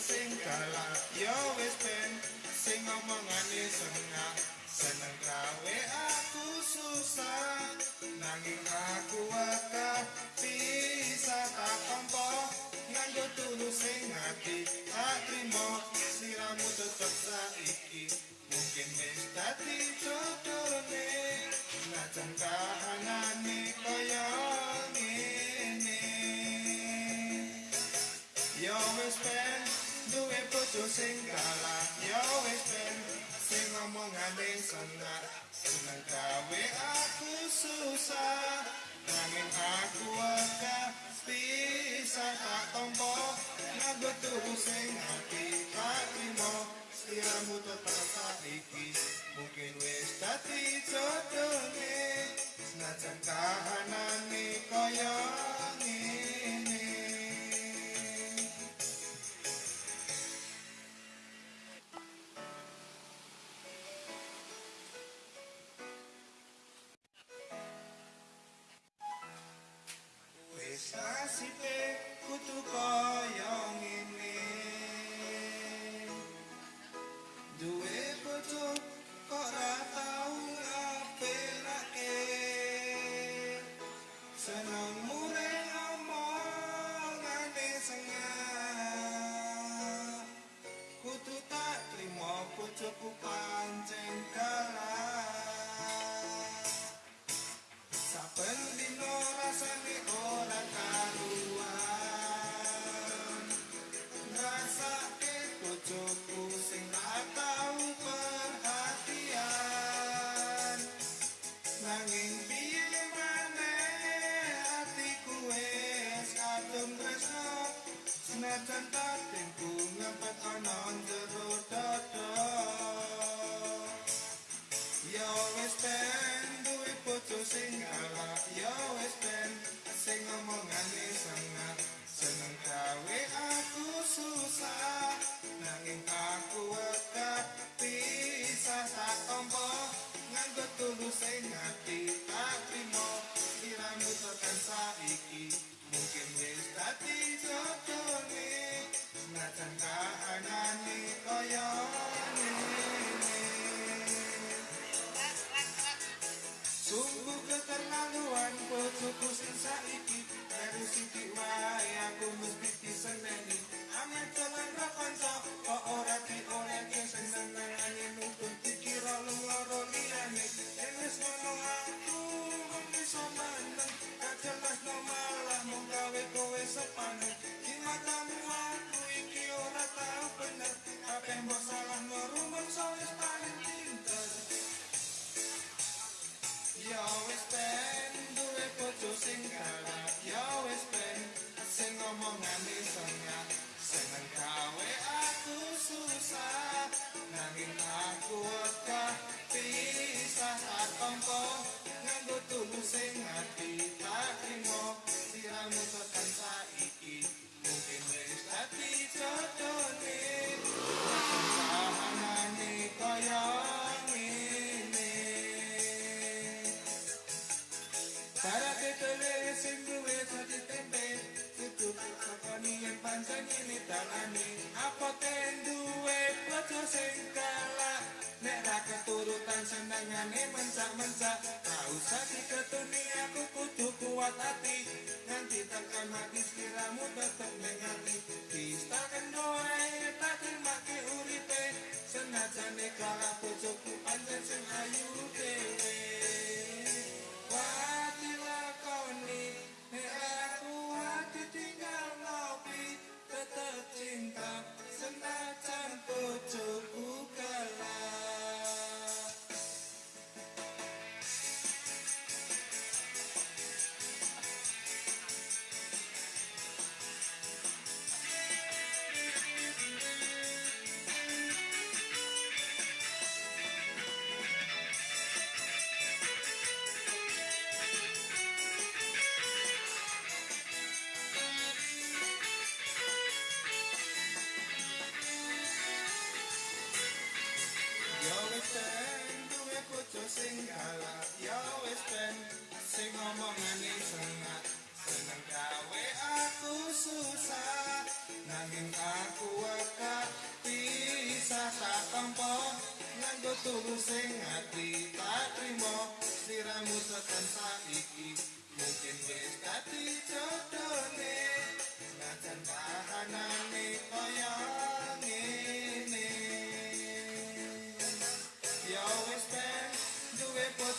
sing galak. Yo wis ben sing ngomongane sengak. Seneng gawe aku susah nanging aku akeh bisa tak tompo nganggo tulus sing ati tak trimo sliramu tetep saiki. Mungkin wis dadi jodone sing galak Yo wis ben sing ngomongane senang seneng gawe aku susah. Nanging aku akeh bisa tak tompo nganggo tubuh sing hati tak trimo. Siramu tetap saiki mungkin wis dadi jodone senajan kahanane kaya nasibe kutu kaya ngene. Duwe bojo kok ra tau ngapelake Seneng mure omongane sengah. Kutu tak trimo bojoku pancen Nanging piye maneh atiku wis kadung tresno Senajan tatinku ngempet ana jero dada Yo wis ben duwe bojo sing galak Yo wis ben sing ngomongane sangat Sing hati tak trimo Kiramu tekan saiki. Mungkin wis dadi jodone Senajan kahanane kaya Sungguh keterlaluan bojoku sing saiki. Dari siki wae aku mesti diseneni Amet jalan ra kanca kok ora diolehke senengane nuntun dikira sing ngomongane sengak Seneng gawe aku susah Nanging aku wekah pisah tak tompo Nganggo tulus kuat hati Nanti takkan habis kiramu tetap sing galak Yo wis ben sing ngomongane sengat Seneng gawe aku susah nanging aku waka bisa tak tampa nganggo tulus sing ati tak trimo sliramu tekan saiki mungkin wis dadi jodone najan kahanane kaya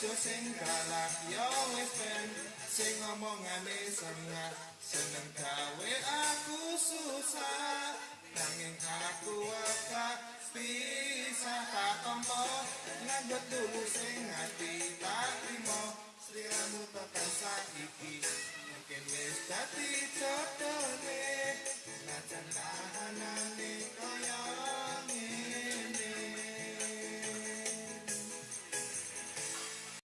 bojo sing galak Yo wis ben. Sing ngomongane sengat Seneng gawe aku susah. Nanging aku waka bisa tak tompo. Nganggut dulu sing hati tak trimo. Sliramu tekan saiki